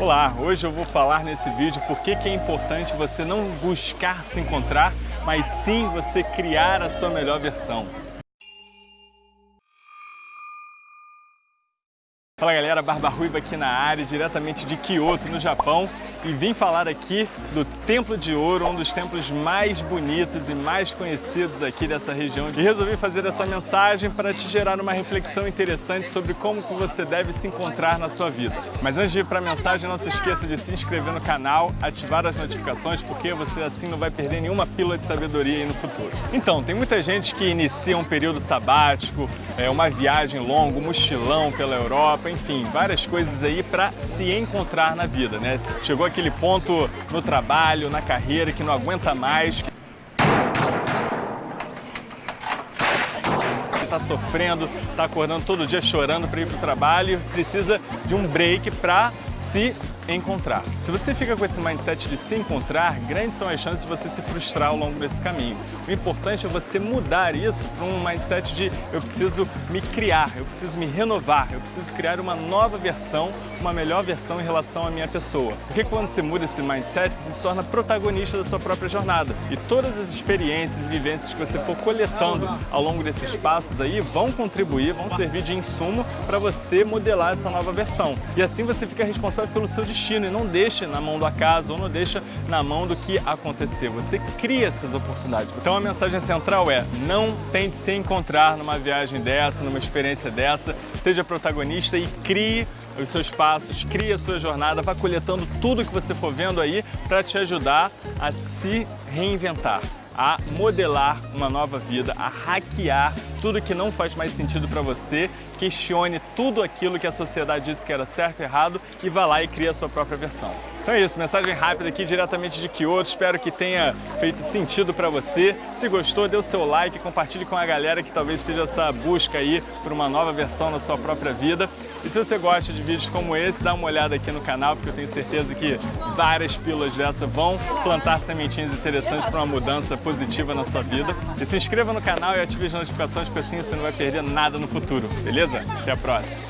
Olá, hoje eu vou falar nesse vídeo por que é importante você não buscar se encontrar, mas sim você criar a sua melhor versão. Fala galera, Barba Ruiva aqui na área, diretamente de Kyoto, no Japão e vim falar aqui do Templo de Ouro, um dos templos mais bonitos e mais conhecidos aqui dessa região. E resolvi fazer essa mensagem para te gerar uma reflexão interessante sobre como que você deve se encontrar na sua vida. Mas antes de ir para a mensagem, não se esqueça de se inscrever no canal, ativar as notificações, porque você assim não vai perder nenhuma pílula de sabedoria aí no futuro. Então, tem muita gente que inicia um período sabático, é, uma viagem longa, um mochilão pela Europa, enfim, várias coisas aí para se encontrar na vida, né? Chegou aquele ponto no trabalho, na carreira que não aguenta mais, está sofrendo, está acordando todo dia chorando para ir para o trabalho, precisa de um break para se encontrar. Se você fica com esse mindset de se encontrar, grandes são as chances de você se frustrar ao longo desse caminho. O importante é você mudar isso para um mindset de eu preciso me criar, eu preciso me renovar, eu preciso criar uma nova versão, uma melhor versão em relação à minha pessoa. Porque quando você muda esse mindset, você se torna protagonista da sua própria jornada. E todas as experiências e vivências que você for coletando ao longo desses passos aí vão contribuir, vão servir de insumo para você modelar essa nova versão. E assim você fica responsável pelo seu destino destino e não deixa na mão do acaso ou não deixa na mão do que acontecer. Você cria essas oportunidades. Então a mensagem central é não tente se encontrar numa viagem dessa, numa experiência dessa, seja protagonista e crie os seus passos, crie a sua jornada, vá coletando tudo que você for vendo aí para te ajudar a se reinventar a modelar uma nova vida, a hackear tudo que não faz mais sentido para você, questione tudo aquilo que a sociedade disse que era certo e errado e vá lá e crie a sua própria versão. Então é isso, mensagem rápida aqui diretamente de Kyoto, espero que tenha feito sentido para você. Se gostou, dê o seu like, compartilhe com a galera que talvez seja essa busca aí por uma nova versão na sua própria vida. E se você gosta de vídeos como esse, dá uma olhada aqui no canal, porque eu tenho certeza que várias pílulas dessa vão plantar sementinhas interessantes para uma mudança positiva na sua vida. E se inscreva no canal e ative as notificações, porque assim você não vai perder nada no futuro, beleza? Até a próxima!